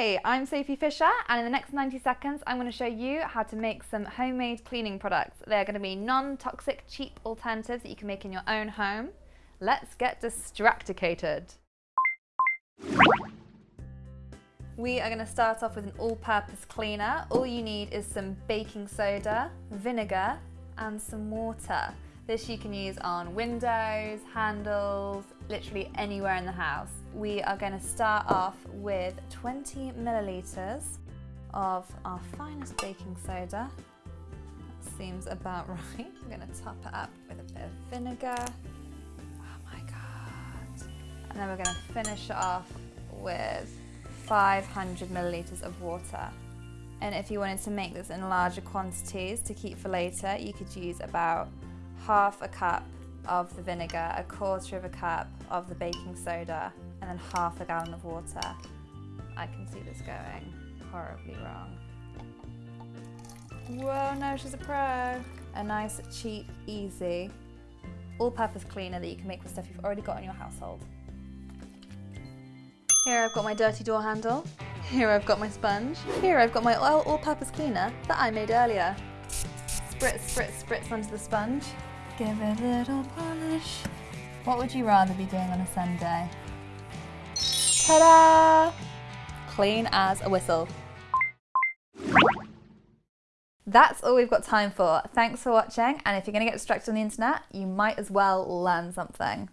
Hey, I'm Sophie Fisher and in the next 90 seconds I'm going to show you how to make some homemade cleaning products. They're going to be non-toxic, cheap alternatives that you can make in your own home. Let's get distracticated. We are going to start off with an all-purpose cleaner. All you need is some baking soda, vinegar and some water. This you can use on windows, handles, literally anywhere in the house. We are going to start off with 20 millilitres of our finest baking soda. That seems about right. I'm going to top it up with a bit of vinegar. Oh my god. And then we're going to finish it off with 500 millilitres of water. And if you wanted to make this in larger quantities to keep for later, you could use about half a cup of the vinegar, a quarter of a cup of the baking soda, and then half a gallon of water. I can see this going horribly wrong. Whoa, no, she's a pro. A nice, cheap, easy, all-purpose cleaner that you can make with stuff you've already got in your household. Here I've got my dirty door handle. Here I've got my sponge. Here I've got my oil all-purpose cleaner that I made earlier. Spritz, spritz, spritz onto the sponge. Give it a little polish. What would you rather be doing on a Sunday? Ta-da! Clean as a whistle. That's all we've got time for. Thanks for watching and if you're going to get distracted on the internet, you might as well learn something.